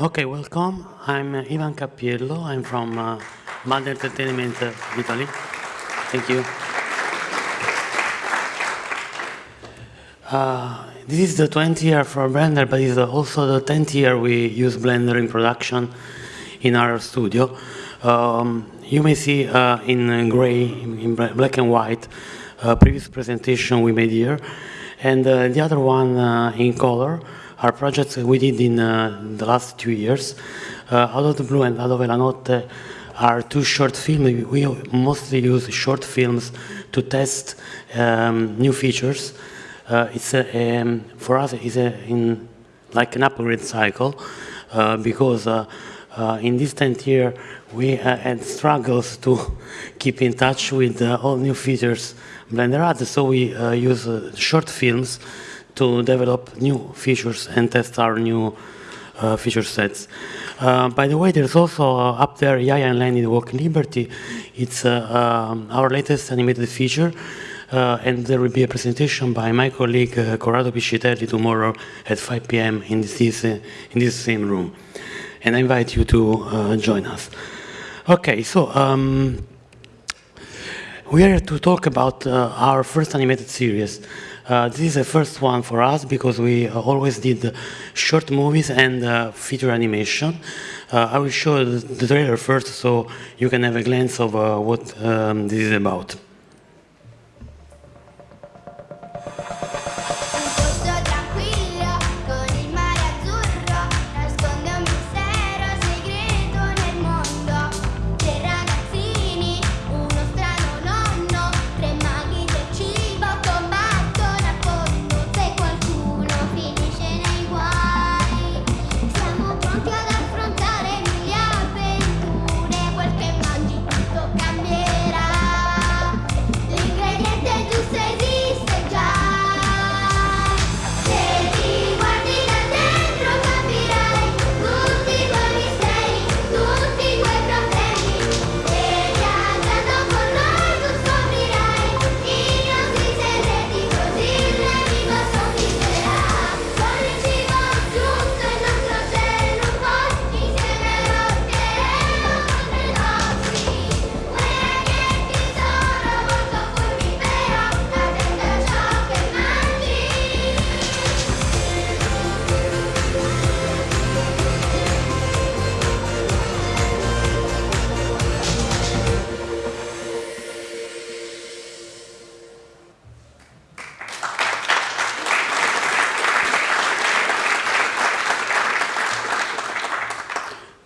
Okay, welcome. I'm uh, Ivan Cappiello. I'm from uh, Entertainment uh, Italy. Thank you. Uh, this is the 20th year for Blender, but it's also the 10th year we use Blender in production in our studio. Um, you may see uh, in gray, in black and white, previous presentation we made here, and uh, the other one in color are projects we did in uh, the last two years. Uh, Out of the Blue and la Notte are two short films. We mostly use short films to test um, new features. Uh, it's a, um, for us it's a, in like an upgrade cycle uh, because uh, uh, in this 10th year we had struggles to keep in touch with all new features Blender adds. So we use short films to develop new features and test our new uh, feature sets. Uh, by the way, there's also uh, up there Yaya and Lennie Walking Liberty. It's uh, um, our latest animated feature. Uh, and there will be a presentation by my colleague uh, Corrado Piscitelli tomorrow at 5 p.m. in this, in this same room. And I invite you to join us. Okay, so um, we are to talk about our first animated series. Uh, this is the first one for us because we uh, always did short movies and uh, feature animation. Uh, I will show the trailer first so you can have a glance of uh, what um, this is about.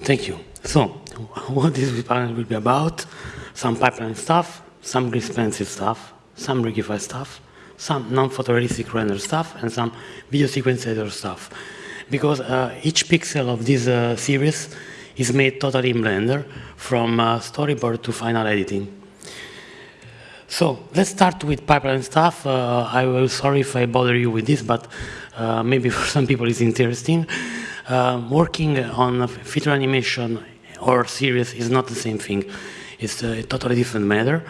Thank you. So, what this panel will be about, some pipeline stuff, some expensive stuff, some Rigify stuff, some non-photorealistic render stuff, and some video sequence editor stuff. Because uh, each pixel of this uh, series is made totally in Blender, from uh, storyboard to final editing. So let's start with pipeline stuff. Uh, I will sorry if I bother you with this, but uh, maybe for some people it's interesting. Um, working on feature animation or series is not the same thing. It's a totally different matter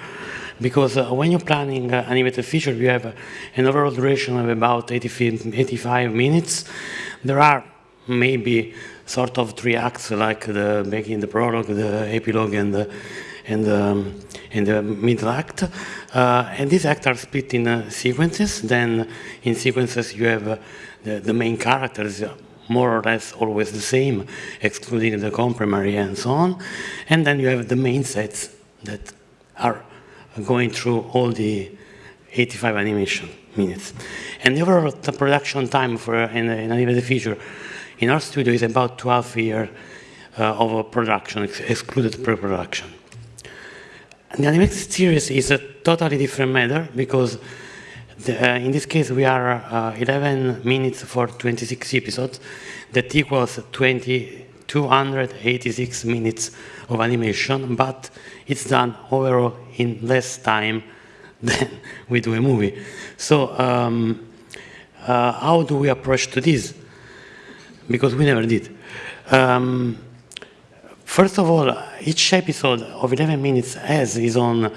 because uh, when you're planning uh, animated feature, you have uh, an overall duration of about 80, 85 minutes. There are maybe sort of three acts like the making the prologue, the epilogue, and the and um, and the middle act. Uh, and these acts are split in uh, sequences. Then in sequences you have uh, the, the main characters more or less always the same, excluding the comprimary and so on. And then you have the main sets that are going through all the 85 animation minutes. And the overall the production time for an, an animated feature in our studio is about 12 years uh, of production, ex excluded pre-production. The animated series is a totally different matter because the, uh, in this case, we are uh, 11 minutes for 26 episodes. That equals 20, 286 minutes of animation, but it's done overall in less time than we do a movie. So um, uh, how do we approach to this? Because we never did. Um, first of all, each episode of 11 minutes has its own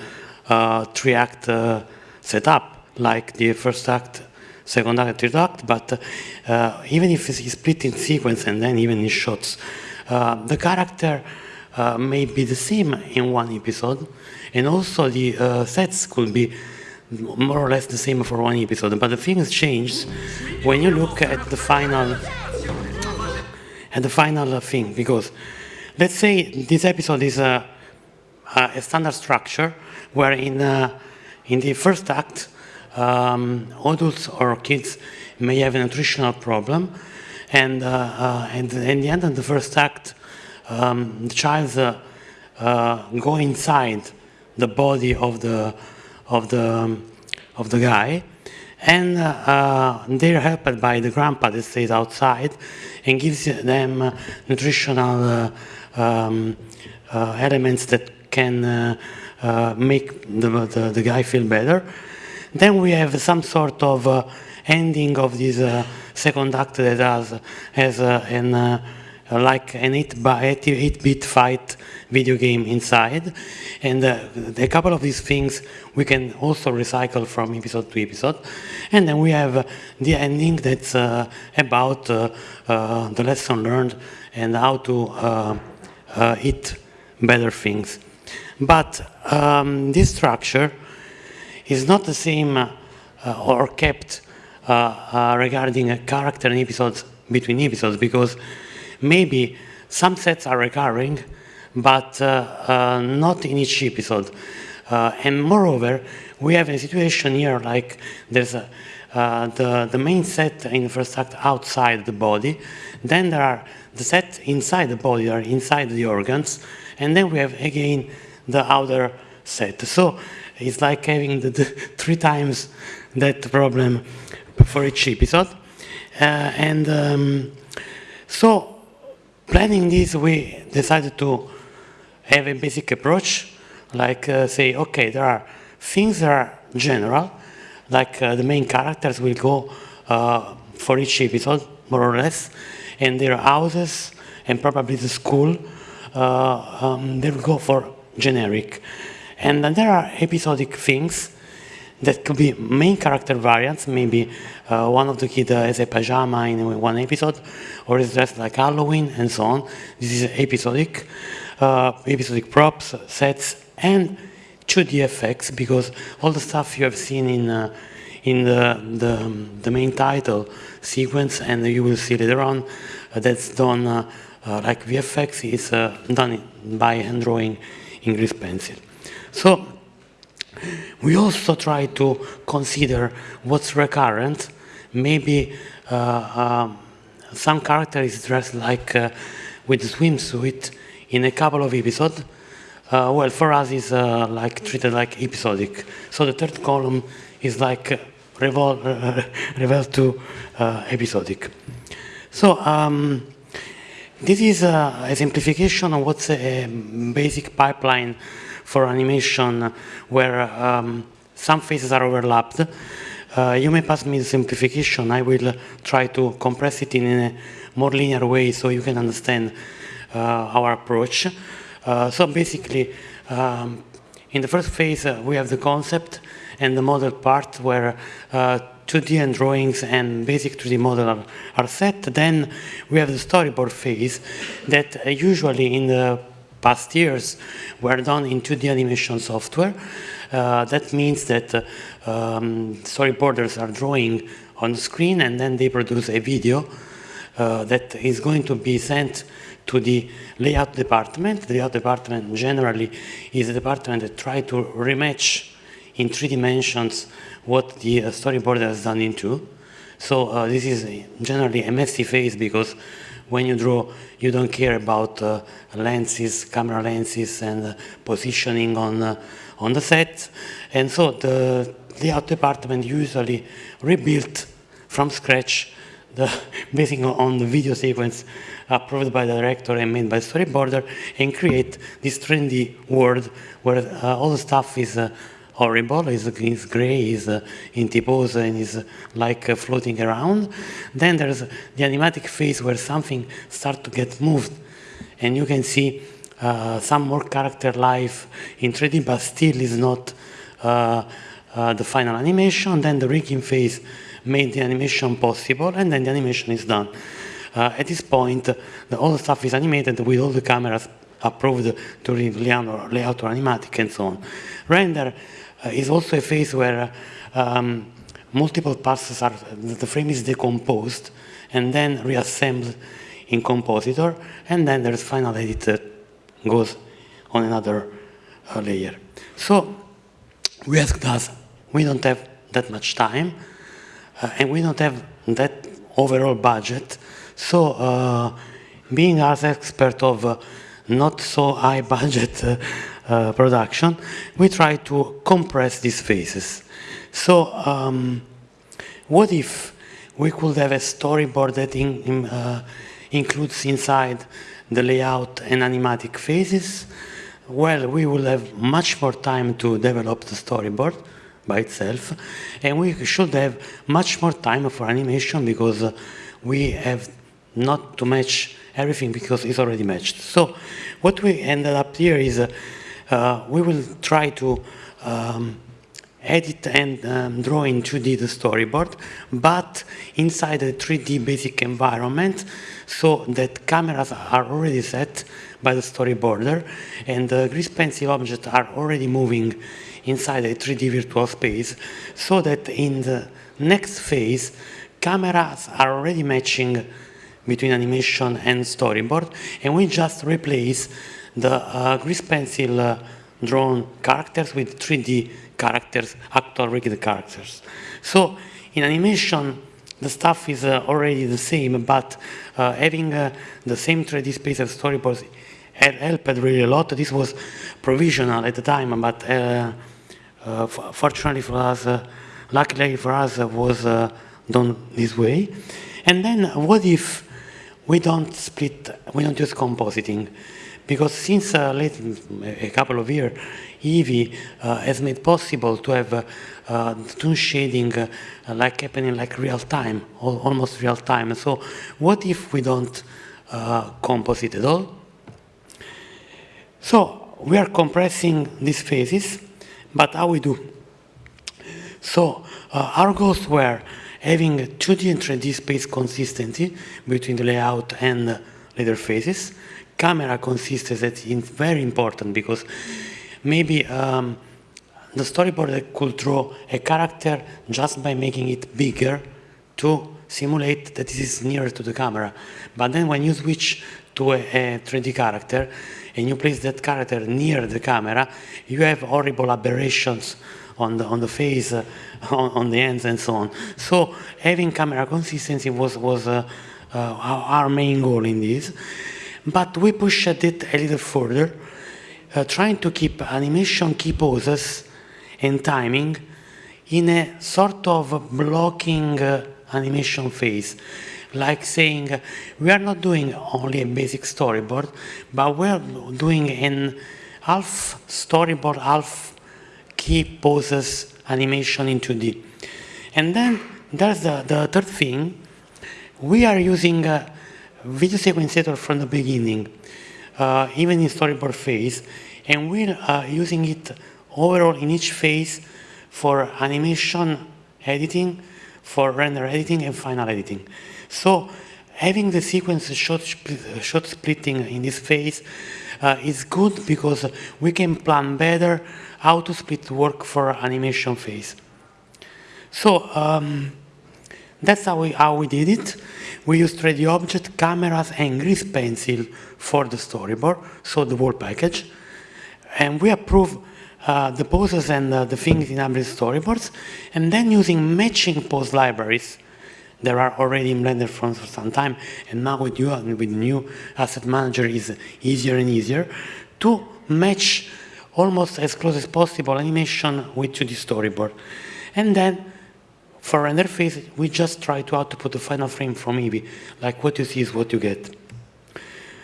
uh, three-act uh, setup like the first act second act, third act, but uh, even if it's split in sequence and then even in shots, uh, the character uh, may be the same in one episode, and also the uh, sets could be more or less the same for one episode, but the things change when you look at the final at the final thing, because let's say this episode is a, a standard structure where in, uh, in the first act, um, adults or kids may have a nutritional problem, and, uh, uh, and in the end of the first act, um, the child uh, uh, go inside the body of the, of the, of the guy, and uh, uh, they're helped by the grandpa that stays outside and gives them uh, nutritional um, elements that can make the, the, the, guy feel better. Then we have some sort of ending of this second act that has, has an like an 8-bit fight video game inside. And uh, a couple of these things we can also recycle from episode to episode. And then we have the ending that's uh, about uh, uh the lesson learned and how to uh, uh, eat better things. But um, this structure is not the same or kept regarding a character and episodes between episodes because maybe some sets are recurring, but uh, uh, not in each episode. Uh, and moreover, we have a situation here like there's a, uh, the, the main set in the first act outside the body, then there are the set inside the body or inside the organs, and then we have again the outer set. So it's like having the, the three times that problem for each episode. Uh, and um, so planning this, we decided to have a basic approach, like uh, say, okay, there are things that are general, like uh, the main characters will go uh, for each episode, more or less, and their houses and probably the school, uh, um, they will go for generic. And then there are episodic things that could be main character variants, maybe uh, one of the kids uh, has a pajama in one episode, or is dressed like Halloween, and so on. This is episodic, uh, episodic props, sets, and 2D effects, because all the stuff you have seen in uh, in the, the, the main title sequence, and you will see later on, uh, that's done uh, like VFX is done by hand drawing in grease pencil. So we also try to consider what's recurrent. Maybe uh, um, some character is dressed like uh, with swimsuit in a couple of episodes. Uh, well, for us, it's uh, like treated like episodic. So the third column is like revol revel to uh, episodic. So um, this is a simplification of what's a basic pipeline for animation where um, some phases are overlapped. Uh, you may pass me the simplification. I will try to compress it in a more linear way so you can understand uh, our approach. Uh, so basically, um, in the first phase, uh, we have the concept and the model part where 2D uh, and drawings and basic 3D model are, are, set. Then we have the storyboard phase that uh, usually in the past years were done in 2D animation software. Uh, that means that uh, um, storyboarders are drawing on screen and then they produce a video uh, that is going to be sent to the layout department. The layout department generally is a department that try to rematch in three dimensions what the uh, storyboarder has done in two. So uh, this is generally a messy phase because when you draw, you don't care about uh, lenses, camera lenses, and uh, positioning on, uh, on the set. And so the layout department usually rebuilt from scratch the, basing on the video sequence approved by the director and made by storyboarder and create this trendy world where uh, all the stuff is uh, horrible, is, is gray, is uh, in T-pose and is uh, like uh, floating around. Then there's the animatic phase where something starts to get moved and you can see uh, some more character life in 3D, but still is not uh, uh, the final animation. Then the rigging phase made the animation possible, and then the animation is done. At this point, the, all the stuff is animated with all the cameras approved to read layout or, animatic and so on. Render is also a phase where um, multiple passes are, the frame is decomposed and then reassembled in compositor, and then there's final edit that goes on another uh, layer. So we asked us, we don't have that much time, uh, and we don't have that overall budget. So uh, being as expert of uh, not so high budget uh, uh, production, we try to compress these phases. So um, what if we could have a storyboard that in, in, uh, includes inside the layout and animatic phases? Well, we will have much more time to develop the storyboard by itself, and we should have much more time for animation because uh, we have not to match everything because it's already matched. So what we ended up here is uh, we will try to um, edit and um, draw in 2D the storyboard, but inside a 3D basic environment so that cameras are already set by the storyboarder and the grease pencil objects are already moving inside a 3D virtual space so that in the next phase cameras are already matching between animation and storyboard and we just replace the uh, grease pencil uh, drawn characters with 3D characters, actual rigged characters. So in animation, the stuff is uh, already the same, but uh, having uh, the same 3D space as storyboards had helped really a lot. This was provisional at the time, but uh, uh, fortunately for us, uh, luckily for us, was done this way. And then what if we don't split, we don't use compositing? Because since late, a couple of years, Eevee uh, has made possible to have uh, uh, toon shading like happening like real time, almost real time. So what if we don't composite at all? So we are compressing these phases, but how we do? So uh, our goals were having 2D and 3D space consistency between the layout and later phases. Camera consistency is very important because maybe um, the storyboarder could draw a character just by making it bigger to simulate that this is nearer to the camera. But then when you switch to a, a 3D character and you place that character near the camera, you have horrible aberrations on the on the face, uh, on, on, the ends, and so on. So having camera consistency was was uh, uh, our main goal in this, but we pushed it a little further uh, trying to keep animation key poses and timing in a sort of blocking uh, animation phase. Like saying, uh, we are not doing only a basic storyboard, but we're doing an half storyboard, half key poses animation in 2D. And then there's the, the third thing. We are using a video sequencer from the beginning uh, even in storyboard phase, and we're uh, using it overall in each phase for animation editing, for render editing, and final editing. So having the sequence shot, shot splitting in this phase uh, is good because we can plan better how to split work for animation phase. So um, that's how we, how we did it. We used 3D object, cameras, and grease pencil for the storyboard, so the whole package. And we approve uh, the poses and uh, the things in Hybrid storyboards, and then using matching pose libraries there are already in Blender for some time, and now with you and with new asset manager is easier and easier to match almost as close as possible animation with 2D storyboard. And then for render phase, we just try to output the final frame from Eevee. Like what you see is what you get.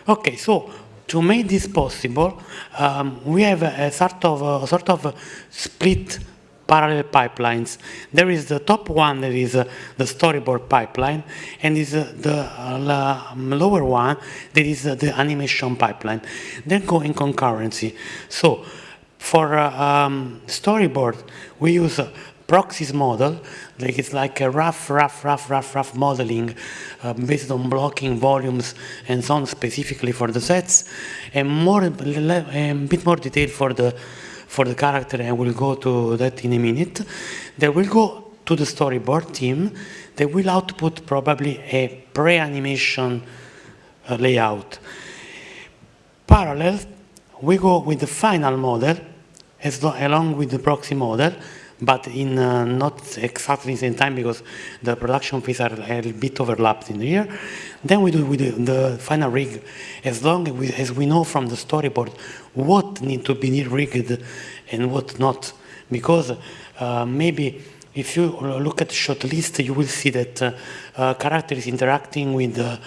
Okay, so to make this possible, um, we have a, a, sort of a sort of split parallel pipelines. There is the top one that is uh, the storyboard pipeline, and is uh, the uh, lower one that is uh, the animation pipeline. They go in concurrency. So for uh, um, storyboard, we use proxies model, like it's like a rough, rough, rough, rough, rough modeling uh, based on blocking volumes and so on specifically for the sets, and more, a bit more detail for the for the character, and we'll go to that in a minute. They will go to the storyboard team. They will output probably a pre-animation uh, layout. Parallel, we go with the final model as along with the proxy model, but in uh, not exactly the same time because the production phase are a bit overlapped in here. Then we do with the, final rig as long as we, as we know from the storyboard what need to be rigged and what not. Because uh, maybe if you look at the shot list, you will see that uh, uh, character is interacting with, uh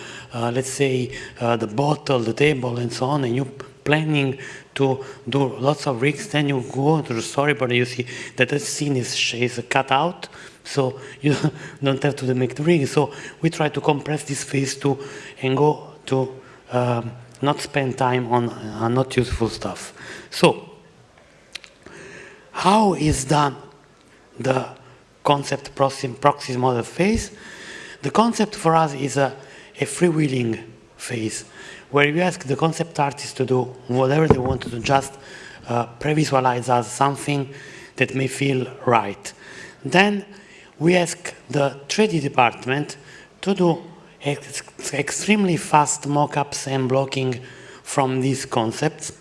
let's say, uh, the bottle, the table, and so on, and you planning to do lots of rigs, then you go to the storyboard and you see that the scene is, is cut out, so you don't have to make the rig. So we try to compress this phase to and go to um, not spend time on uh, not useful stuff. So how is done the concept proxy model phase? The concept for us is a, a freewheeling phase where you ask the concept artist to do whatever they want to do, just uh, pre-visualize us something that may feel right. Then we ask the 3D department to do ex extremely fast mockups and blocking from these concepts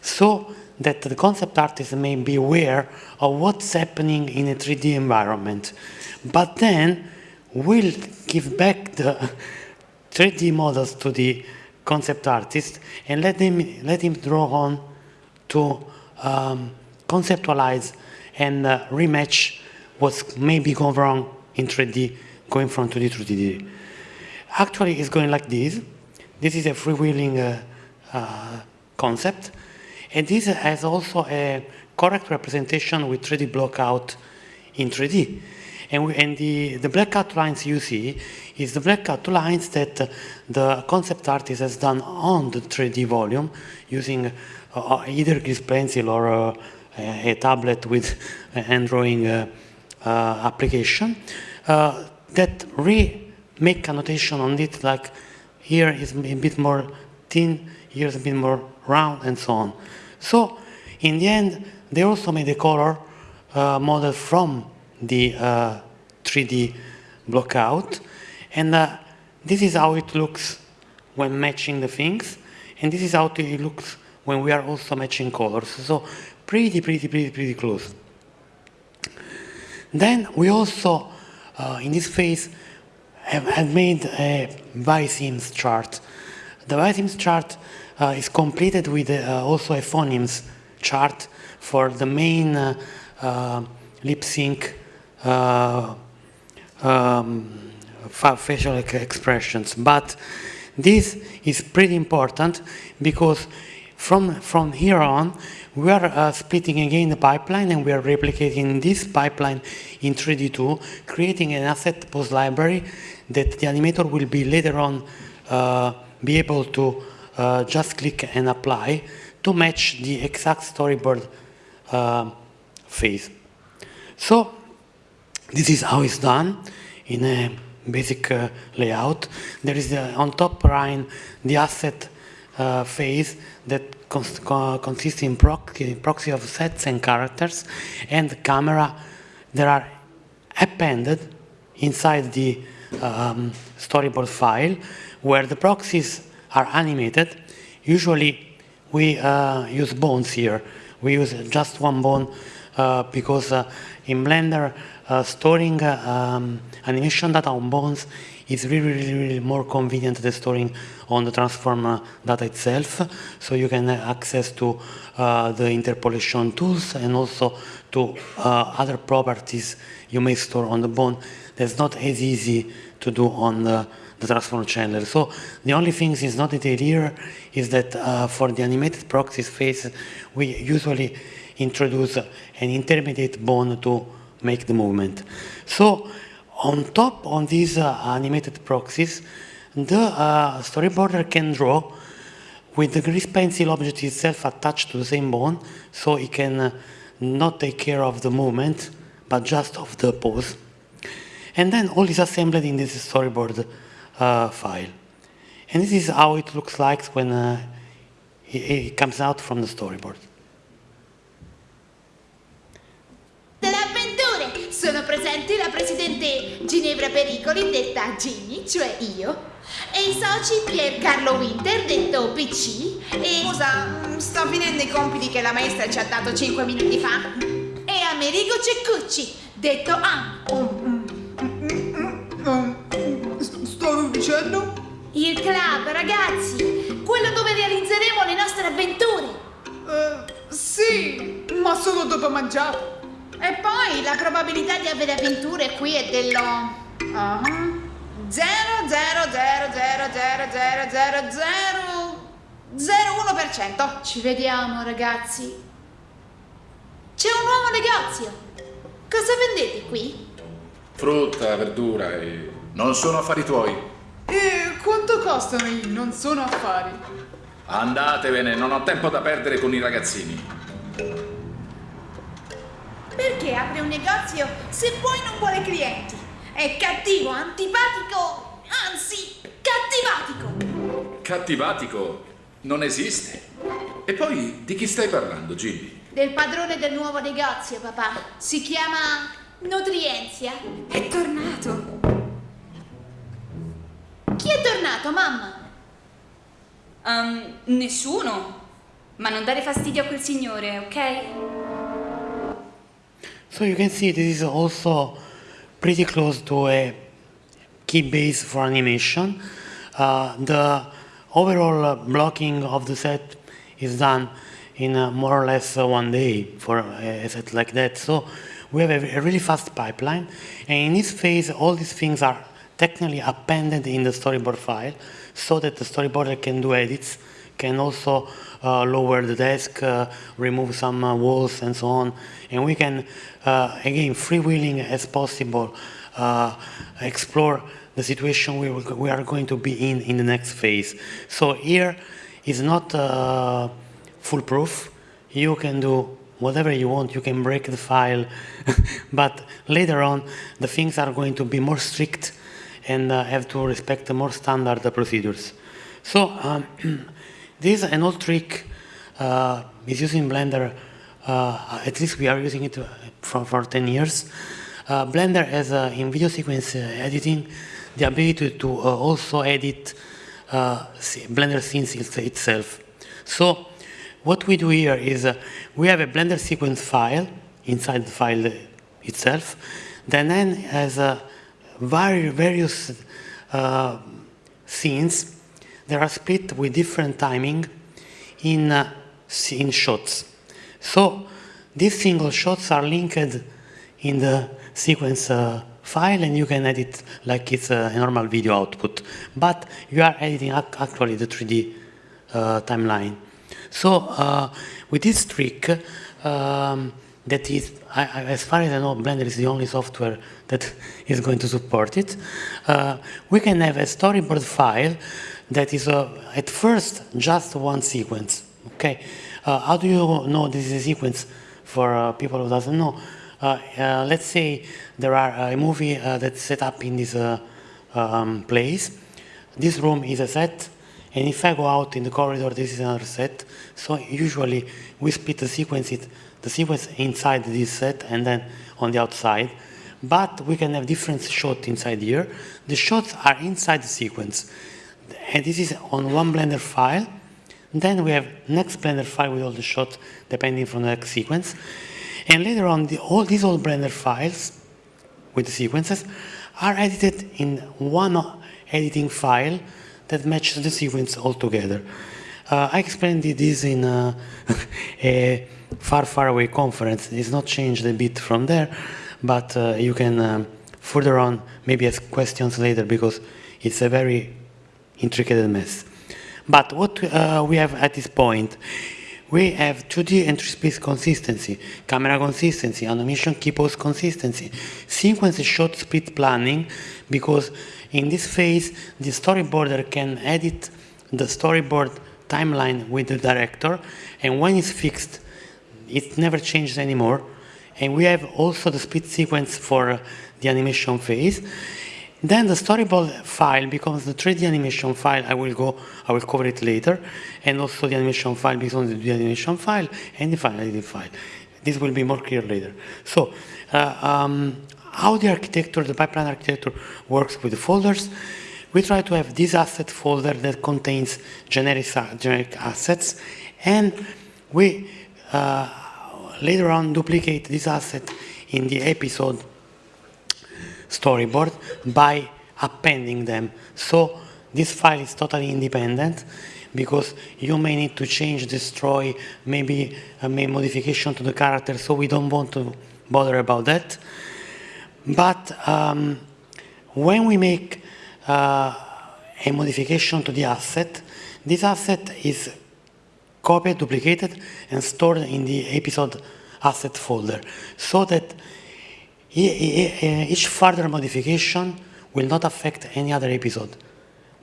so that the concept artist may be aware of what's happening in a 3D environment. But then we'll give back the 3D models to the concept artist and let him, let him draw on to um, conceptualize and uh, rematch what's maybe gone wrong in 3D, going from 2D to 3D. Actually, it's going like this. This is a freewheeling uh, uh, concept. And this has also a correct representation with 3D blockout in 3D. And, we, and the, the blackout lines you see is the blackout lines that uh, the concept artist has done on the 3D volume using uh, uh, either Grease Pencil or uh, a tablet with an drawing uh, uh, application that re-make annotation on it like here is a bit more thin, here is a bit more round and so on. So in the end, they also made a color model from the 3D blockout and uh, this is how it looks when matching the things. And this is how it looks when we are also matching colors. So pretty, pretty, pretty, pretty close. Then we also, uh, in this phase, have, have made a visemes chart. The visemes chart uh, is completed with uh, also a phonemes chart for the main uh, uh, lip sync uh, um, facial expressions. But this is pretty important because from, from here on, we are uh, splitting again the pipeline and we are replicating this pipeline in 3D2, creating an asset post library that the animator will be later on uh, be able to uh, just click and apply to match the exact storyboard uh, phase. So this is how it's done in a basic uh, layout. There is uh, on top line the asset uh, phase that cons consists in proxy, proxy of sets and characters and the camera that are appended inside the um, storyboard file where the proxies are animated. Usually we uh, use bones here. We use just one bone uh, because uh, in Blender storing uh, um, animation data on bones is really, really, really more convenient than storing on the transform data itself. So you can access to uh, the interpolation tools and also to uh, other properties you may store on the bone that's not as easy to do on the, the transform channel. So the only thing is not detailed here is that uh, for the animated proxies phase, we usually introduce an intermediate bone to make the movement. So on top on these uh, animated proxies, the uh, storyboarder can draw with the grease pencil object itself attached to the same bone, so it can uh, not take care of the movement, but just of the pose. And then all is assembled in this storyboard uh, file. And this is how it looks like when uh, it, it comes out from the storyboard. Presenti la presidente Ginevra Pericoli, detta Ginny, cioè io, e i soci Piercarlo Winter, detto PC, e... Scusa, mm, sto finendo i compiti che la maestra ci ha dato 5 minuti fa. e Amerigo Ceccucci, detto A. Stavi dicendo? Il club, ragazzi, quello dove realizzeremo le nostre avventure. Eh, sì, ma solo dopo mangiare. E poi la probabilità di avere avventure qui è dello... Ah. 0 0 0 0 0 0 0 0 01%. Ci vediamo, ragazzi. C'è un nuovo negozio. Cosa vendete qui? Frutta, verdura e... Non sono affari tuoi. E quanto costano i non sono affari? Andatevene, non ho tempo da perdere con i ragazzini. Perché apre un negozio se poi non vuole clienti? È cattivo, antipatico, anzi, cattivatico. Cattivatico non esiste. E poi di chi stai parlando, Gilly? Del padrone del nuovo negozio, papà. Si chiama Nutrienzia. È tornato. Chi è tornato, mamma? Um, nessuno. Ma non dare fastidio a quel signore, ok? So you can see this is also pretty close to a key base for animation. Uh, the overall uh, blocking of the set is done in uh, more or less uh, one day for a set like that. So we have a, a really fast pipeline. And in this phase, all these things are technically appended in the storyboard file so that the storyboarder can do edits, can also uh, lower the desk, uh, remove some uh, walls and so on. And we can, uh, again, freewheeling as possible, uh, explore the situation we, we are going to be in in the next phase. So here is not uh, foolproof. You can do whatever you want. You can break the file, but later on, the things are going to be more strict and uh, have to respect the more standard uh, procedures. So um, this is an old trick uh, is used in Blender. Uh, at least we are using it uh, for, for 10 years. Uh, Blender has uh, in video sequence uh, editing the ability to uh, also edit Blender scenes it's- itself. So what we do here is we have a Blender sequence file inside the file itself that then has vari- various uh, scenes that are split with different timing in, uh, in shots. So these single shots are linked in the sequence uh, file and you can edit like it's a normal video output. But you are editing ac- actually the 3D uh, timeline. So uh, with this trick, um, that is, I, I, as far as I know, Blender is the only software that is going to support it. Uh, we can have a storyboard file that is uh, at first just one sequence. Okay, uh, how do you know this is a sequence for uh, people who doesn't know? Uh, uh, let's say there are a movie that's set up in this um, place. This room is a set, and if I go out in the corridor, this is another set. So usually we split the sequence, it, the sequence inside this set and then on the outside. But we can have different shots inside here. The shots are inside the sequence. And this is on one Blender file. Then we have next Blender file with all the shots depending from the next sequence. And later on, the, all these old Blender files with the sequences are edited in one editing file that matches the sequence altogether. Uh, I explained this in uh, a far, far away conference. It's not changed a bit from there, but uh, you can um, further on maybe ask questions later because it's a very intricate mess. But what uh, we have at this point, we have 2D and 3 space consistency, camera consistency, animation key pose consistency, sequence shot split planning, because in this phase, the storyboarder can edit the storyboard timeline with the director, and when it's fixed, it never changes anymore, and we have also the split sequence for the animation phase. Then the storyboard file becomes the 3D animation file. I will go, I will cover it later. And also the animation file becomes the 3D animation file and the final editing file. This will be more clear later. So, uh, um, how the architecture, the pipeline architecture works with the folders. We try to have this asset folder that contains generic, generic assets, and we uh, later on duplicate this asset in the episode storyboard by appending them. So this file is totally independent because you may need to change, destroy, maybe uh, make modification to the character, so we don't want to bother about that. But um, when we make uh, a modification to the asset, this asset is copied, duplicated, and stored in the episode asset folder so that each further modification will not affect any other episode.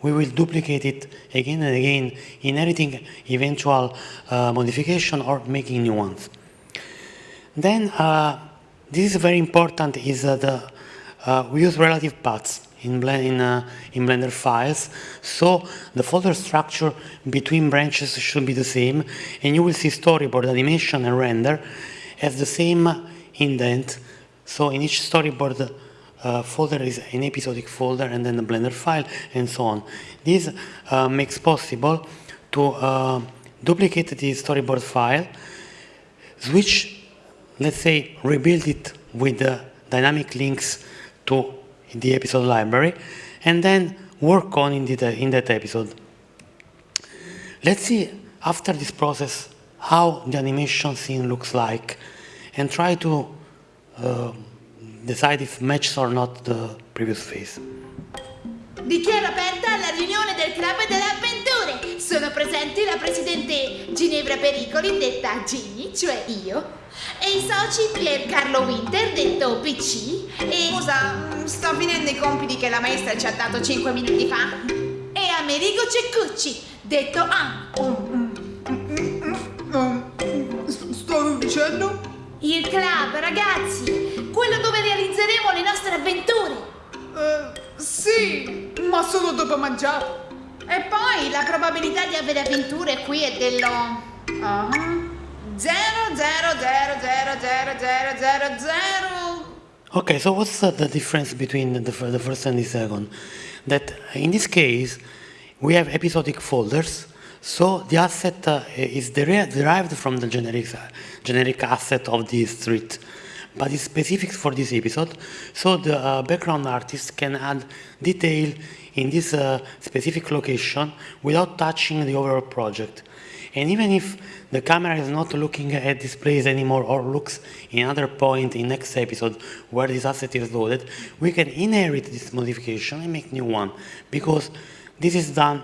We will duplicate it again and again, inheriting eventual uh, modification or making new ones. Then, uh, this is very important, is uh, the, uh, we use relative paths in, in, uh, in, Blender files. So the folder structure between branches should be the same, and you will see storyboard, animation, and render as the same indent so in each storyboard uh, folder is an episodic folder and then a Blender file and so on. This uh, makes possible to uh, duplicate the storyboard file, switch, let's say, rebuild it with the dynamic links to the episode library, and then work on in, the, in that episode. Let's see, after this process, how the animation scene looks like, and try to decide if matches or not the previous phase. Dichiaro aperta la riunione del Club delle Avventure. Sono presenti la presidente Ginevra Pericoli, detta Ginny, cioè io, e i soci Pier Carlo Winter, detto PC, e... Scusa, sto finendo i compiti che la maestra ci ha dato 5 minuti fa. E Amerigo Ceccucci, detto A. Stavi dicendo? Il club, ragazzi! Quello dove realizzeremo le nostre avventure! Uh, sì, ma solo dopo mangiare. E poi la probabilità di avere avventure qui è dello... Uh -huh. 0, 0, 0, 0, 0, 0, 0, 0. Okay, so what's the difference between the, the first and the second? That in this case, we have episodic folders so the asset uh, is derived from the generic, uh, generic asset of the street, but it's specific for this episode. So the uh, background artist can add detail in this uh, specific location without touching the overall project. And even if the camera is not looking at this place anymore or looks in another point in next episode where this asset is loaded, we can inherit this modification and make new one because this is done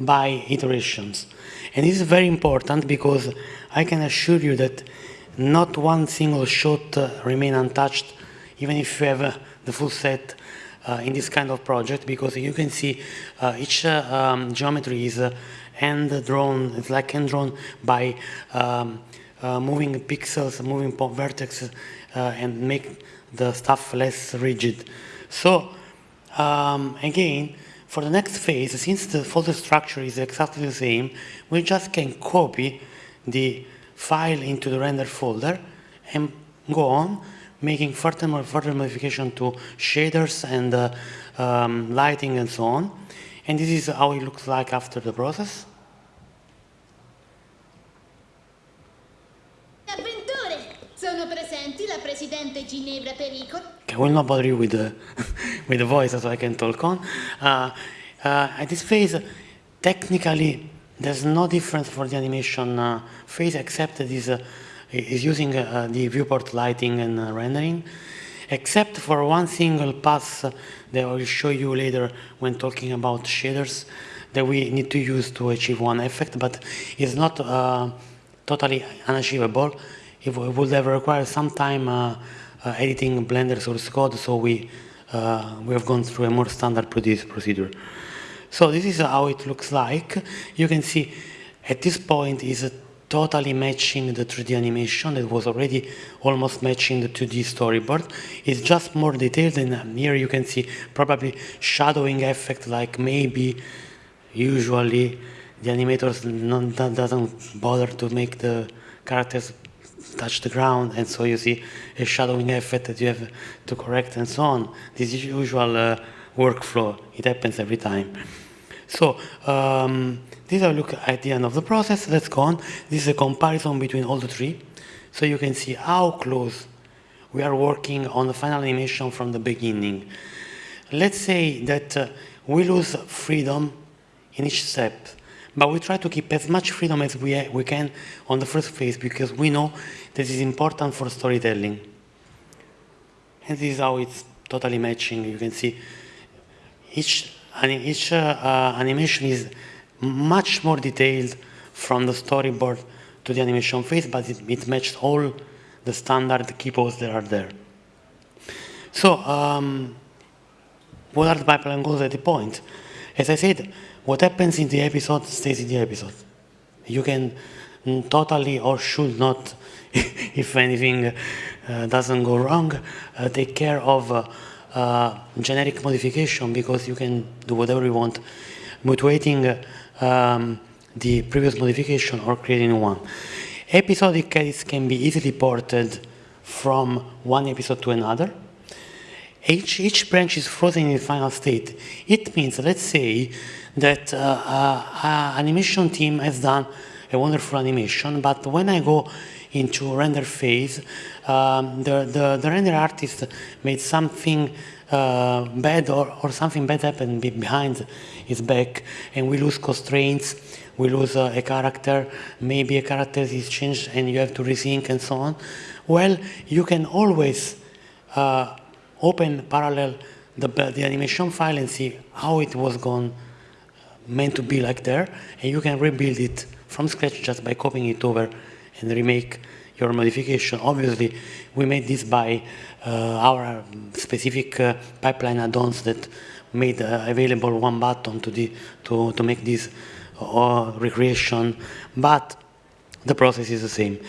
by iterations. And this is very important because I can assure you that not one single shot uh, remain untouched, even if you have uh, the full set uh, in this kind of project, because you can see uh, each uh, um, geometry is uh, hand drawn, it's like hand drawn by um, moving pixels, moving vertices, and make the stuff less rigid. So, um, again, for the next phase, since the folder structure is exactly the same, we just can copy the file into the render folder and go on making further, further modification to shaders and uh, um, lighting and so on. And this is how it looks like after the process. Sono presenti la Presidente Ginevra. I will not bother you with the, with the voice so I can talk on. Uh, uh, at this phase, technically, there's no difference for the animation uh, phase except that is, uh, is using uh, the viewport lighting and uh, rendering, except for one single pass that I will show you later when talking about shaders that we need to use to achieve one effect, but it's not totally unachievable it would have required some time uh, uh, editing Blender source code, so we, uh, we have gone through a more standard procedure. So this is how it looks like. You can see at this point is totally matching the 3D animation that was already almost matching the 2D storyboard. It's just more detailed and here you can see probably shadowing effect like maybe usually the animators doesn't bother to make the characters touch the ground and so you see a shadowing effect that you have to correct and so on. This is usual uh, workflow. It happens every time. So um, this is a look at the end of the process. Let's go on. This is a comparison between all the three. So you can see how close we are working on the final animation from the beginning. Let's say that uh, we lose freedom in each step, but we try to keep as much freedom as we, we can on the first phase because we know this is important for storytelling. And this is how it's totally matching. You can see each, each uh, uh, animation is much more detailed from the storyboard to the animation phase, but it, it matched all the standard key poses that are there. So, um, what are the pipeline goals at the point? As I said, what happens in the episode stays in the episode. You can totally or should not, if anything uh, doesn't go wrong, uh, take care of uh, generic modification because you can do whatever you want, mutuating um, the previous modification or creating one. Episodic edits can be easily ported from one episode to another. Each, each branch is frozen in the final state. It means, let's say, that uh, uh, animation team has done a wonderful animation, but when I go into render phase, um, the, the, the, render artist made something uh, bad or, or something bad happened behind his back and we lose constraints, we lose uh, a character, maybe a character is changed and you have to resync and so on. Well, you can always uh, open parallel the, the animation file and see how it was gone, meant to be like there, and you can rebuild it from scratch just by copying it over and remake your modification. Obviously, we made this by uh, our specific uh, pipeline add-ons that made uh, available one button to, the, to, to make this uh, recreation, but the process is the same.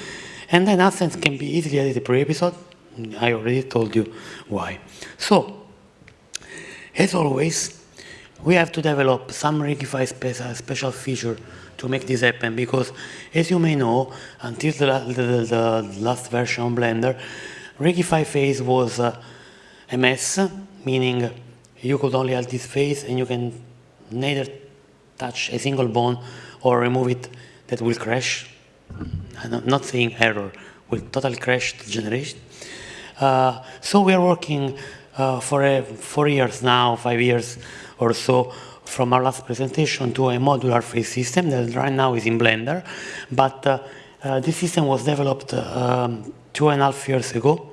And then assets can be easily edited per episode. I already told you why. So, as always, we have to develop some Rigify special feature to make this happen because, as you may know, until the, the, the last version of Blender, Rigify face was uh, a mess, meaning you could only add this face and you can neither touch a single bone or remove it that will crash. I'm not saying error, will totally crash the generation. Uh, so we are working uh, for a, four years now, five years or so, from our last presentation to a modular face system that right now is in Blender. But uh, uh, this system was developed um, two and a half years ago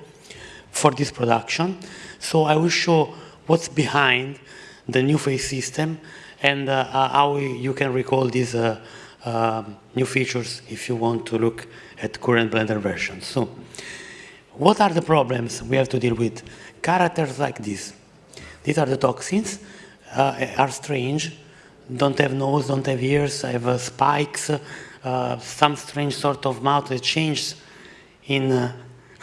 for this production. So I will show what's behind the new face system and uh, uh how you can recall these uh, um, new features if you want to look at current Blender versions. So, what are the problems we have to deal with? Characters like this. These are the toxins, are strange, don't have nose, don't have ears, have uh, spikes, uh, some strange sort of mouth that changes in, uh,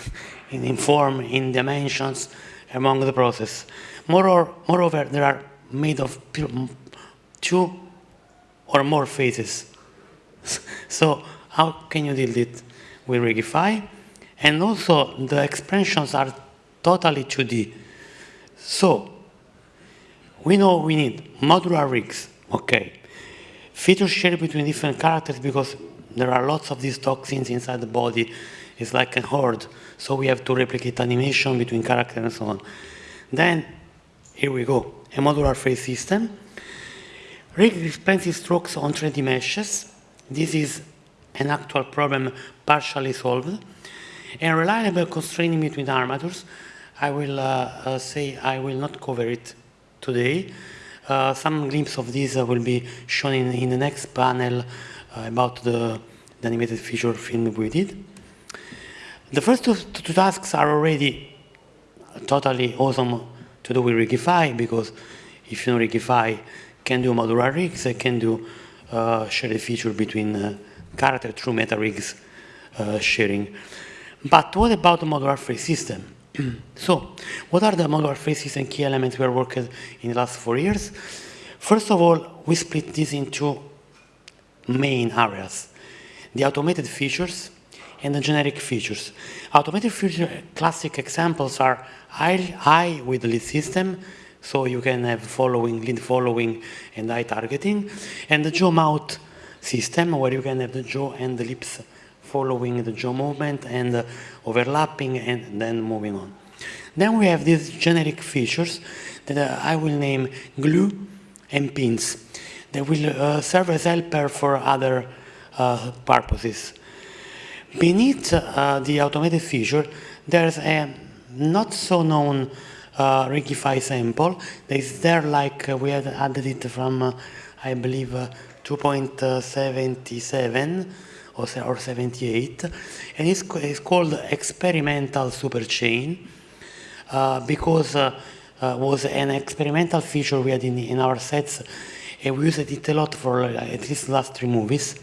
in, form, in dimensions among the process. Moreover, moreover, there are made of two or more faces. so how can you deal it with Rigify? And also the expansions are totally 2D. So we know we need modular rigs, okay. Feature shared between different characters because there are lots of these toxins inside the body. It's like a horde. So we have to replicate animation between characters and so on. Then, here we go, a modular face system. Rig expensive strokes on 3D meshes. This is an actual problem partially solved. And reliable constraining between armatures. I will uh, uh, say I will not cover it today. Uh, some glimpse of this uh, will be shown in, in the next panel uh, about the, the, animated feature film we did. The first two, two tasks are already totally awesome to do with Rigify because if you know Rigify can do modular rigs, can do uh, share a feature between uh, character through meta rigs uh, sharing. But what about the modular free system? so, what are the modular face and key elements we are working in the last four years? First of all, we split this into main areas. The automated features and the generic features. Automated feature classic examples are high with lead system, so you can have following, lead following and eye targeting, and the jaw mouth system where you can have the jaw and the lips following the jaw movement and overlapping and then moving on. Then we have these generic features that uh, I will name glue and pins. They will uh, serve as helper for other uh, purposes. Beneath the automated feature, there's a not so known uh, Rigify sample that is there like we had added it from, uh, I believe, uh, 2.77 or, or 78, and it's, it's called experimental superchain uh, because uh, uh, was an experimental feature we had in, in our sets and we used it a lot for uh, at least last three movies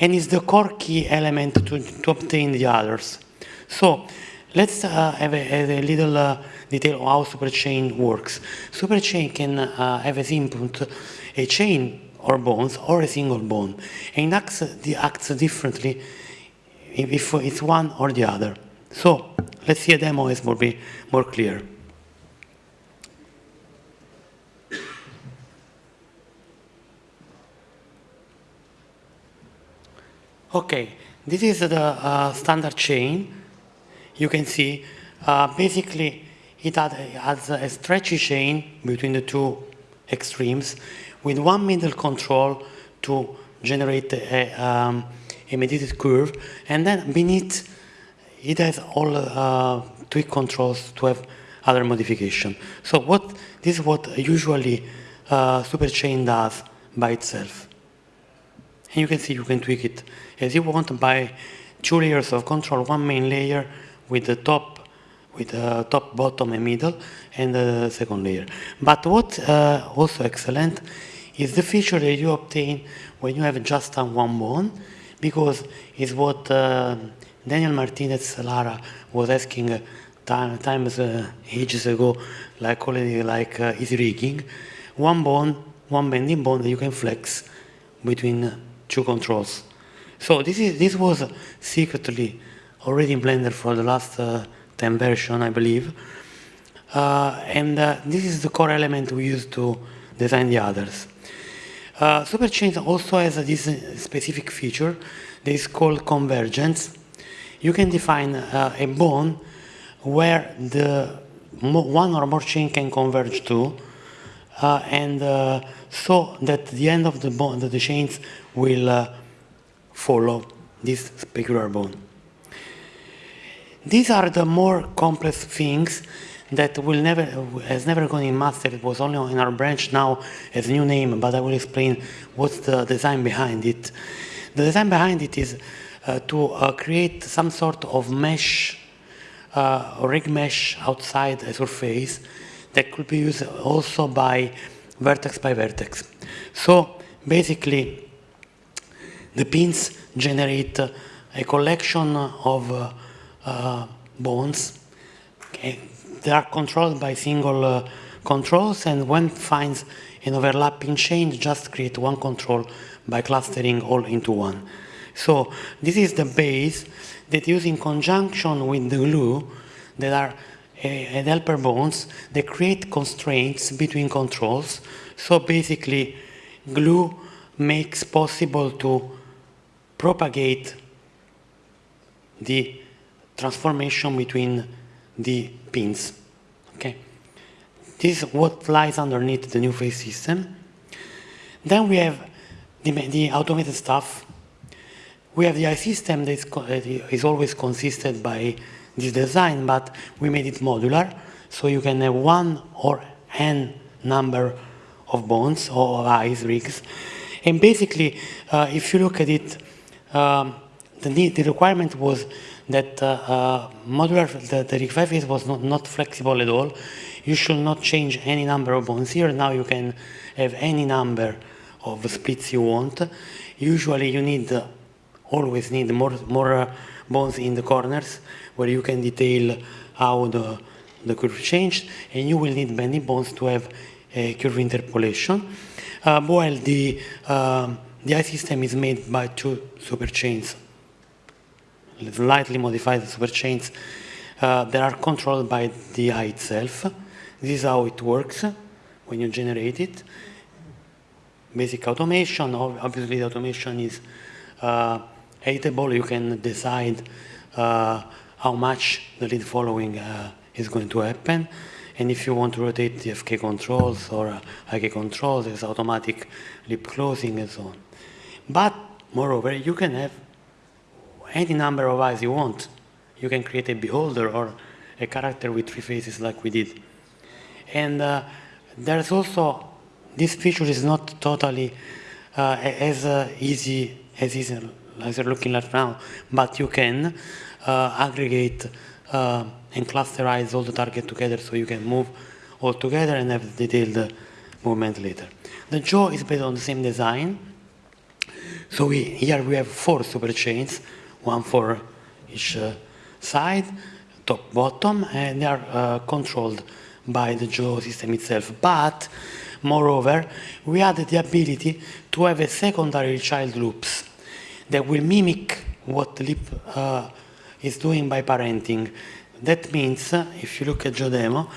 and it's the core key element to, to obtain the others. So let's uh, have, a, have, a, little uh, detail on how superchain works. Superchain can have as input a chain or bones or a single bone and acts, acts differently if it's one or the other. So let's see a demo as will be more clear. Okay, this is the uh, standard chain. You can see uh, basically it has a stretchy chain between the two extremes with one middle control to generate a, um, a mediated curve and then beneath it has all uh, tweak controls to have other modification. So what this is what usually uh, superchain does by itself. And you can see you can tweak it as you want by two layers of control, one main layer with the top, with the top, bottom, and middle, and the second layer. But what uh, also excellent is the feature that you obtain when you have just one bone, because it's what uh, Daniel Martinez Lara was asking uh, time, times uh, ages ago, like already like uh, rigging, one bone, one bending bone that you can flex between two controls. So this is this was secretly already in Blender for the last uh, 10 version, I believe. Uh, and uh, this is the core element we use to design the others. Uh, Superchain also has this specific feature that is called convergence. You can define uh, a bone where the one or more chain can converge to, uh, and uh, so that the end of the bone, the chains will follow this specular bone. These are the more complex things that will never has never gone in master. It was only in our branch now as new name, but I will explain what's the design behind it. The design behind it is uh, to uh, create some sort of mesh, uh, rig mesh outside a surface that could be used also by vertex by vertex. So basically, the pins generate a collection of uh, bones. Okay. They are controlled by single uh, controls, and when finds an overlapping chain, just create one control by clustering all into one. So this is the base that use in conjunction with the glue that are uh, helper bones, they create constraints between controls. So basically, glue makes possible to propagate the transformation between the pins. Okay, This is what lies underneath the new face system. Then we have the, the automated stuff. We have the eye system that is, is always consisted by this design, but we made it modular, so you can have one or n number of bones or eyes rigs. And basically, uh, if you look at it, um, the, need, the requirement was that uh, uh, modular, the, the Rigify face was not, not flexible at all. You should not change any number of bones here. Now you can have any number of splits you want. Usually you need uh, always need more, more uh, bones in the corners where you can detail how the, the curve changed, and you will need bending bones to have a curve interpolation. Uh, while the, uh, the eye system is made by two superchains, slightly modified superchains uh, that are controlled by the eye itself. This is how it works when you generate it. Basic automation, obviously the automation is uh, editable. You can decide uh, how much the lead following uh, is going to happen. And if you want to rotate the FK controls or uh, IK controls, there's automatic lip closing and so on. But moreover, you can have any number of eyes you want. You can create a beholder or a character with three faces like we did. And uh, there's also, this feature is not totally uh, as uh, easy as, easy as you're looking at now, but you can uh, aggregate uh, and clusterize all the target together so you can move all together and have detailed movement later. The jaw is based on the same design. So we, here we have four super chains, one for each uh, side, top, bottom, and they are uh, controlled by the jaw system itself. But, moreover, we added the ability to have a secondary child loops that will mimic what lip uh, is doing by parenting. That means, uh, if you look at demo,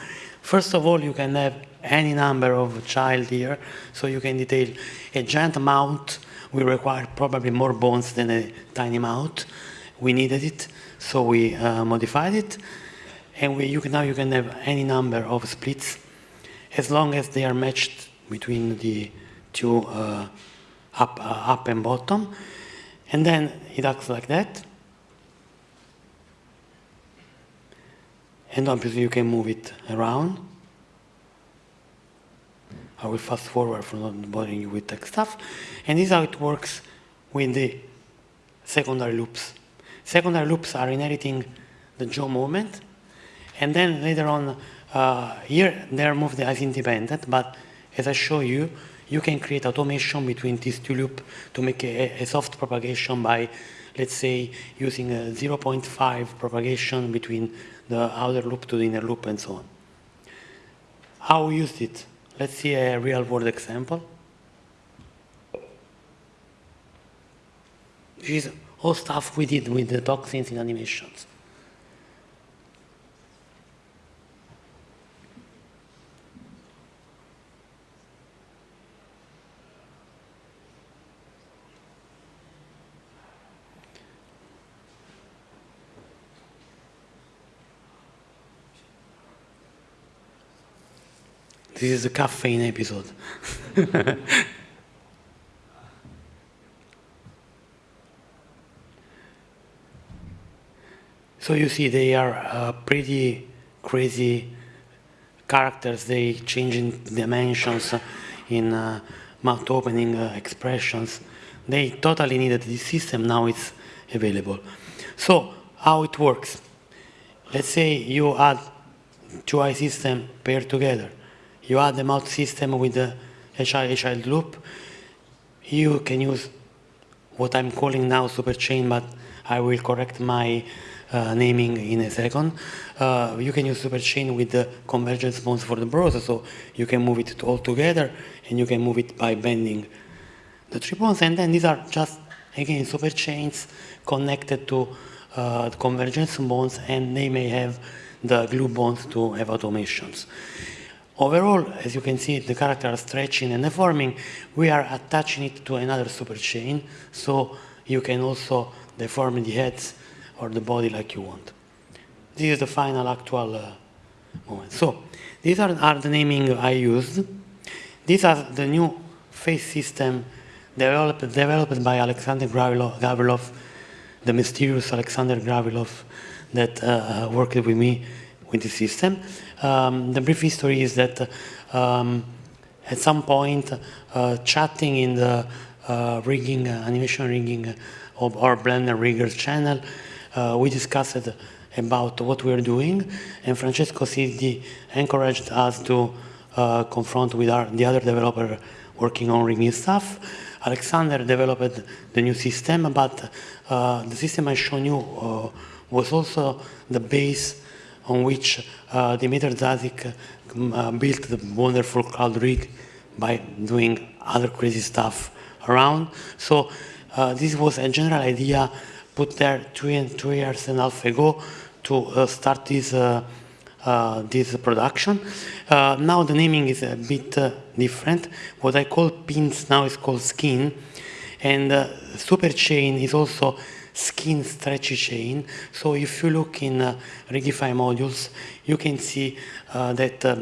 first of all, you can have any number of child here, so you can detail a giant mount will require probably more bones than a tiny mount. We needed it, so we uh, modified it. And we, you can, now you can have any number of splits as long as they are matched between the two uh, up, uh, up and bottom. And then it acts like that. And obviously you can move it around. I will fast forward for not bothering you with tech stuff. And this is how it works with the secondary loops. Secondary loops are inheriting the jaw movement. And then later on, uh, here they're moved as independent, but as I show you, you can create automation between these two loops to make a, a soft propagation by, let's say, using a 0.5 propagation between the outer loop to the inner loop and so on. How we used it? Let's see a real world example. This is all stuff we did with the toxins in animations. This is the caffeine episode. so you see they are uh, pretty crazy characters. They change in dimensions, in uh, mouth opening uh, expressions. They totally needed this system. Now it's available. So how it works? Let's say you add two eye system paired together you add the mouth system with the HI child loop, you can use what I'm calling now superchain, but I will correct my uh, naming in a second. Uh, you can use superchain with the convergence bonds for the browser, so you can move it all together, and you can move it by bending the three bones, and then these are just, again, superchains connected to uh, convergence bonds, and they may have the glue bonds to have automations. Overall, as you can see, the characters are stretching and deforming. We are attaching it to another superchain, so you can also deform the heads or the body like you want. This is the final actual uh, moment. So these are, are, the naming I used. These are the new face system developed, developed by Alexander Gavrilov, the mysterious Alexander Gavrilov that uh, worked with me with the system. Um, the brief history is that um, at some point, uh, chatting in the uh, rigging, uh, animation rigging of our Blender Riggers channel, we discussed about what we are doing, and Francesco Siddi encouraged us to uh, confront with our, the other developer working on rigging stuff. Alexander developed the new system, but uh, the system I shown you uh, was also the base on which uh, Demeter Dzadik uh, built the wonderful cloud rig by doing other crazy stuff around. So uh, this was a general idea put there two, and, two years and a half ago to uh, start this uh, uh, this production. Uh, now the naming is a bit uh, different. What I call pins now is called skin, and uh, super chain is also skin stretchy chain. So if you look in uh, Rigify modules, you can see uh, that uh,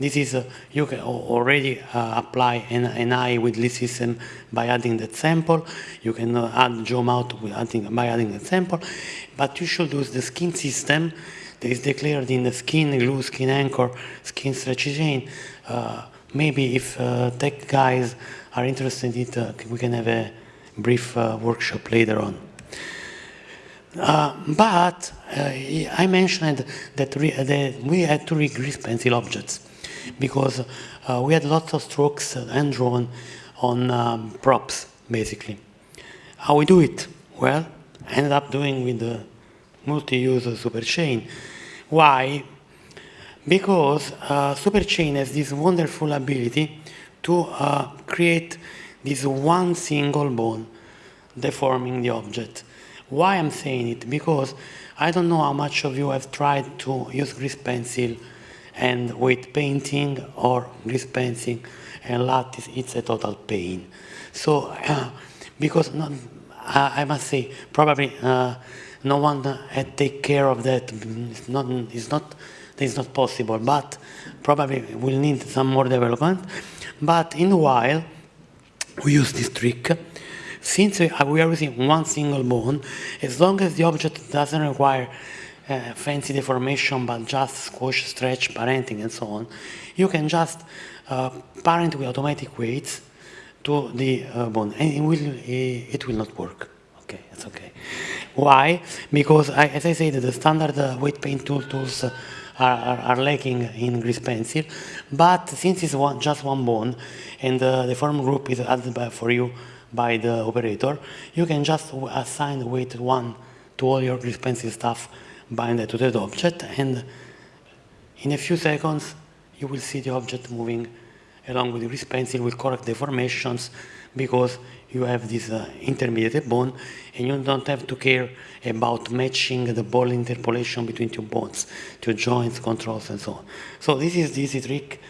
this is, uh, you can already uh, apply an, an eye with this system by adding that sample. You can uh, add jaw mount with adding, by adding that sample. But you should use the skin system that is declared in the skin glue, skin anchor, skin stretchy chain. Uh, maybe if uh, tech guys are interested in it, uh, we can have a brief workshop later on. Uh, but uh, I mentioned that, that, we had to grease pencil objects because uh, we had lots of strokes and drawn on um, props, basically. How we do it? Well, I ended up doing with the multi-use superchain. Why? Because uh, superchain has this wonderful ability to uh, create this one single bone deforming the object. Why I'm saying it? Because I don't know how much of you have tried to use grease pencil and with painting or grease pencil and lattice, it's a total pain. So, uh, because not, I, I must say, probably uh, no one had take care of that. It's not, it's not, it's not possible, but probably we'll need some more development. But in a while, we use this trick. Since we are using one single bone, as long as the object doesn't require uh, fancy deformation, but just squash, stretch, parenting, and so on, you can just uh, parent with automatic weights to the uh, bone, and it will, it will not work. Okay, it's okay. Why? Because, I, as I said, the standard uh, weight paint tool tools uh, are, are, are, lacking in grease pencil, but since it's one, just one bone, and the form group is added by, for you by the operator, you can just assign weight 1 to all your pencil stuff bind to that object, and in a few seconds, you will see the object moving along with the grease pencil with correct deformations because you have this uh, intermediate bone and you don't have to care about matching the ball interpolation between two bones, two joints, controls, and so on. So this is the easy trick.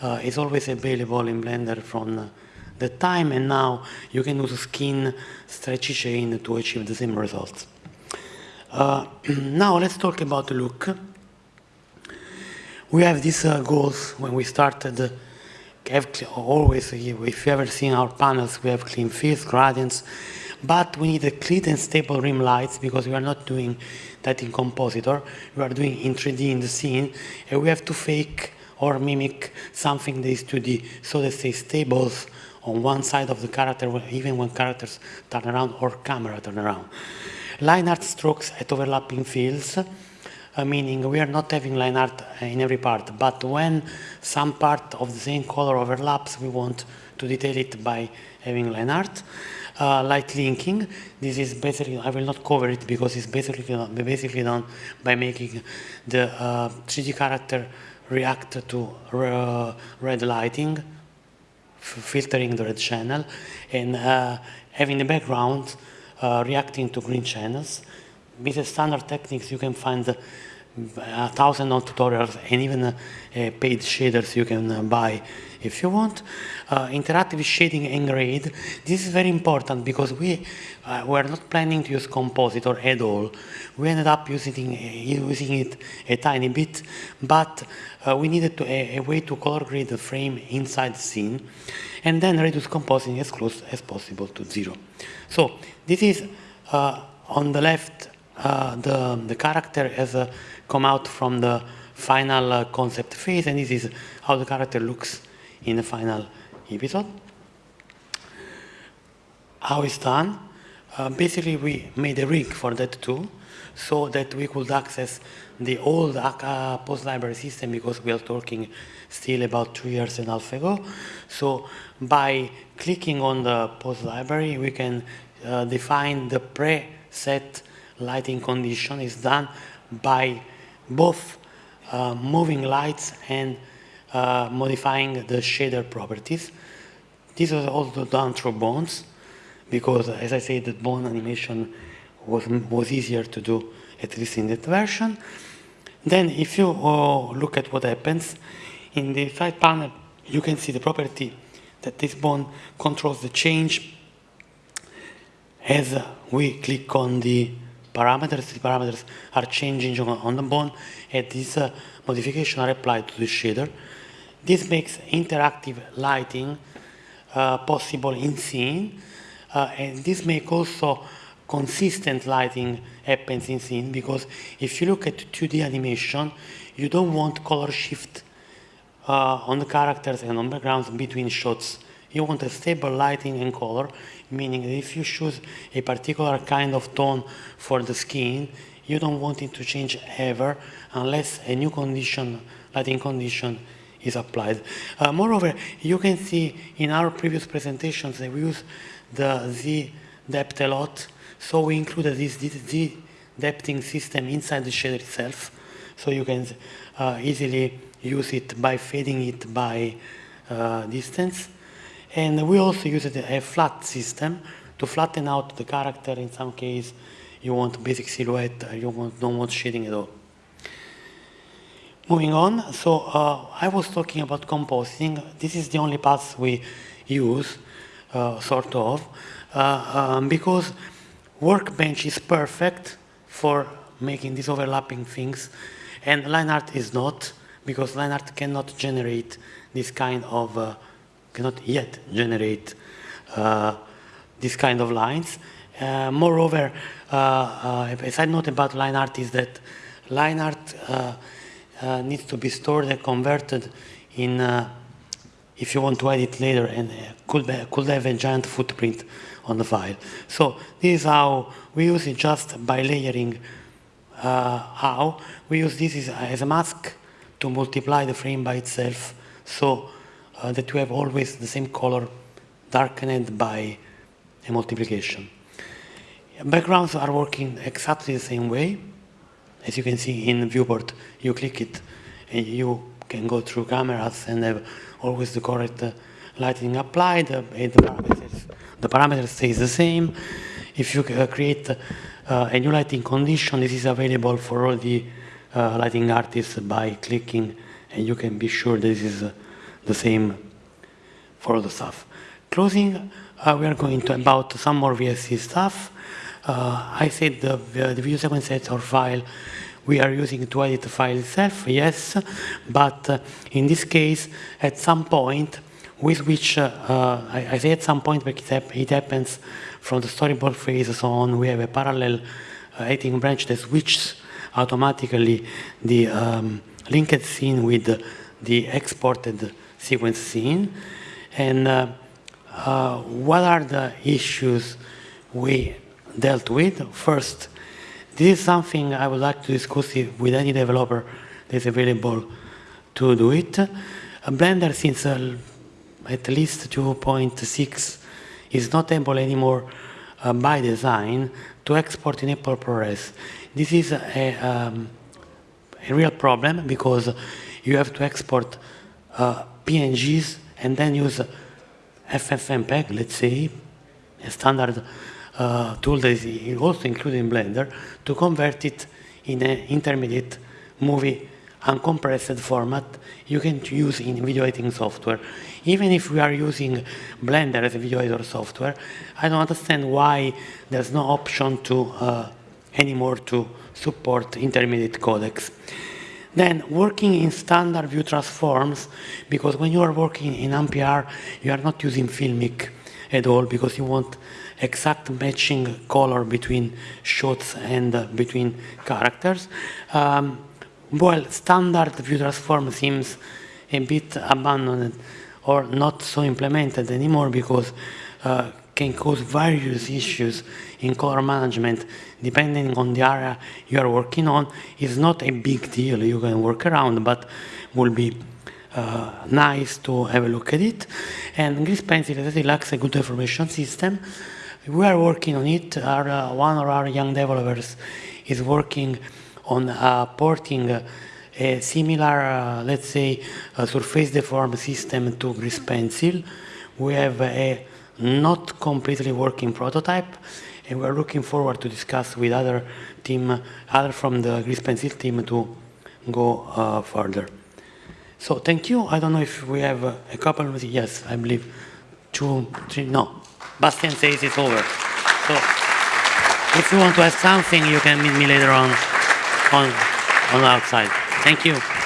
Uh, it's always available in Blender from uh, the time, and now you can use skin stretchy chain to achieve the same results. Uh, now let's talk about the look. We have these uh, goals when we started always, if you've ever seen our panels, we have clean fills, gradients, but we need a clean and stable rim lights because we are not doing that in compositor, we are doing in 3D in the scene, and we have to fake or mimic something that is 2D, so they say stables on one side of the character, even when characters turn around or camera turn around. Line art strokes at overlapping fields, uh, meaning we are not having line art in every part, but when some part of the same color overlaps, we want to detail it by having line art. Uh, light linking, this is basically, I will not cover it because it's basically, basically done by making the uh, 3D character react to uh, red lighting, filtering the red channel, and uh, having the background uh, reacting to green channels. With the standard techniques, you can find a thousand of tutorials and even uh, paid shaders you can uh, buy if you want. Uh, interactive shading and grade. This is very important because we uh, were not planning to use compositor at all. We ended up using, using it a tiny bit, but uh, we needed to, a, a, way to color grade the frame inside the scene and then reduce compositing as close as possible to zero. So this is uh, on the left the, the character as a come out from the final uh, concept phase, and this is how the character looks in the final episode. How it's done? uh, basically we made a rig for that too, so that we could access the old uh, pose library system because we are talking still about two years and a half ago. So by clicking on the pose library, we can uh, define the preset lighting condition is done by both uh, moving lights and uh, modifying the shader properties. This was also done through bones because, as I said, the bone animation was, was easier to do, at least in that version. Then if you uh, look at what happens, in the side panel, you can see the property that this bone controls the change as we click on the parameters. The parameters are changing on the bone, and these uh, modifications are applied to the shader. This makes interactive lighting uh, possible in scene, uh, and this makes also consistent lighting happens in scene because if you look at 2D animation, you don't want color shift uh, on the characters and on the backgrounds between shots. You want a stable lighting and color, meaning if you choose a particular kind of tone for the skin, you don't want it to change ever unless a new condition, lighting condition, is applied. Uh, moreover, you can see in our previous presentations that we use the Z depth a lot, so we included this, this Z depthing system inside the shader itself, so you can uh, easily use it by fading it by uh, distance. And we also use a flat system to flatten out the character. In some case, you want basic silhouette, you want, don't want shading at all. Moving on, so uh, I was talking about composting. This is the only path we use, uh, sort of, uh, um, because Workbench is perfect for making these overlapping things, and line art is not, because line art cannot generate this kind of, uh, cannot yet generate uh, this kind of lines. Uh, moreover, a side note about line art is that line art uh, needs to be stored and converted in, uh, if you want to edit later, and uh, could, be, could have a giant footprint on the file. So this is how we use it just by layering uh, how. We use this as, a mask to multiply the frame by itself so uh, that you have always the same color darkened by a multiplication. Backgrounds are working exactly the same way. As you can see in viewport, you click it and you can go through cameras and have always the correct uh, lighting applied, uh, the, parameters, the parameter stays the same. If you uh, create uh, a new lighting condition, this is available for all the uh, lighting artists by clicking and you can be sure this is uh, the same for the stuff. Closing, we are going to about some more VSE stuff. Uh, I said the, the video sequence editor file we are using to edit the file itself, yes, but uh, in this case, at some point, with which, uh, uh, I, I, say at some point, because it, happens from the storyboard phase on, we have a parallel uh, editing branch that switches automatically the um, linked scene with the exported sequence scene. And uh, uh, what are the issues we dealt with. First, this is something I would like to discuss with any developer that is available to do it. Blender, since uh, at least 2.6, is not able anymore uh, by design to export in Apple ProRes. This is a, um, a, real problem because you have to export uh, PNGs and then use FFmpeg, let's say, a standard uh, tool that is also included in Blender to convert it in an intermediate movie uncompressed format you can use in video editing software. Even if we are using Blender as a video editor software, I don't understand why there's no option to uh, anymore to support intermediate codecs. Then working in standard view transforms, because when you are working in NPR, you are not using Filmic at all because you want exact matching color between shots and uh, between characters. Um, well, standard view transform seems a bit abandoned or not so implemented anymore because uh, can cause various issues in color management depending on the area you are working on. It's not a big deal, you can work around, but will be uh, nice to have a look at it. And Grease Pencil really lacks a good information system. We are working on it. Our, uh, one of our young developers is working on uh, porting a similar, uh, let's say, surface deform system to Grease Pencil. We have a not completely working prototype, and we're looking forward to discuss with other team, other from the Grease Pencil team to go uh, further. So thank you. I don't know if we have a couple of, yes, I believe two, three, no. Bastian says it's over. So if you want to ask something, you can meet me later on, on, on outside. Thank you.